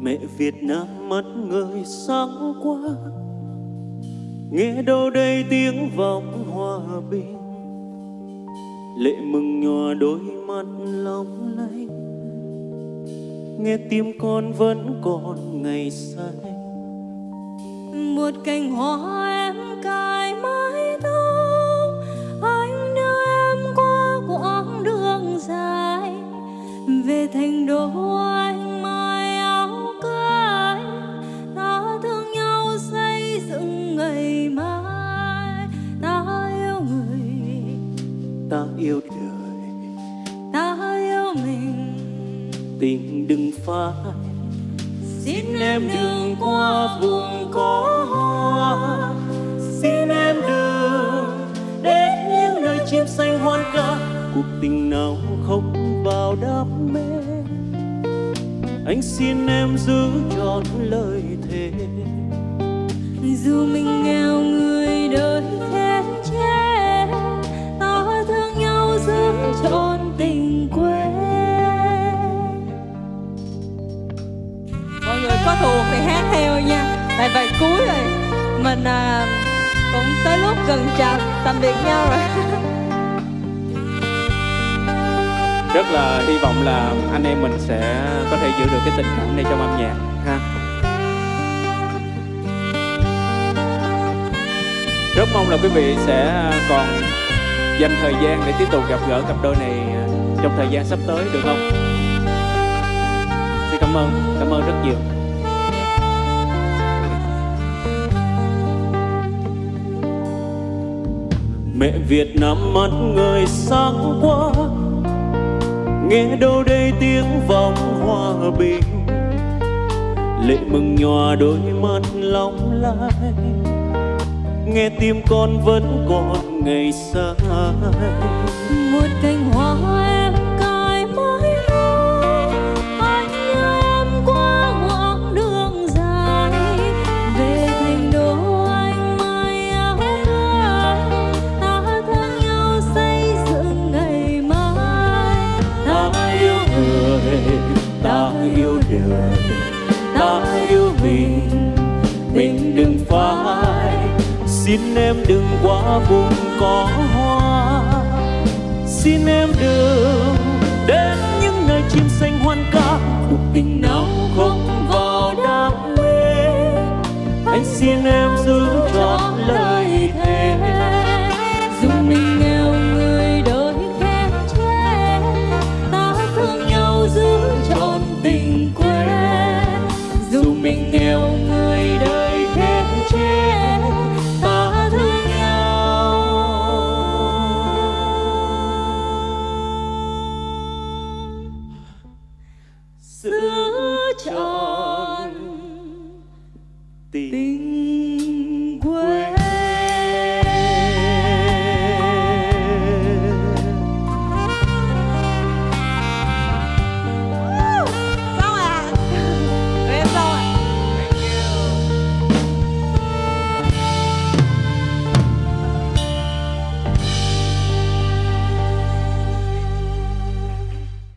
mẹ Việt Nam mất người sáng quá, nghe đâu đây tiếng vọng hòa bình. Lệ mừng nhòa đôi mắt long lanh. Nghe tim con vẫn còn ngày say. Một cành hoa em cài mắt. Tình đừng phai xin em đừng qua vùng có hoa. Xin em đừng đến những nơi chim xanh hoan ca. Cuộc tình nào không vào đam mê. Anh xin em giữ trọn lời thề. Dù mình nha bài cuối rồi. Mình à, cũng tới lúc gần chào tạm biệt nhau rồi. Rất là hy vọng là anh em mình sẽ có thể giữ được cái tình cảm này trong âm nhạc ha. Rất mong là quý vị sẽ còn dành thời gian để tiếp tục gặp gỡ cặp đôi này à, trong thời gian sắp tới được không? Xin cảm ơn cảm ơn rất nhiều. Mẹ Việt Nam mắt người sáng quá, nghe đâu đây tiếng vọng hòa bình. Lệ mừng nhòa đôi mắt long lanh nghe tim con vẫn còn ngày xa một cánh hoa yêu mình. Mình đừng phai, xin em đừng quá vùng có hoa. Xin em đừng đến những nơi chim xanh hoan ca. Cuộc tình nào không vào đam mê. Anh xin em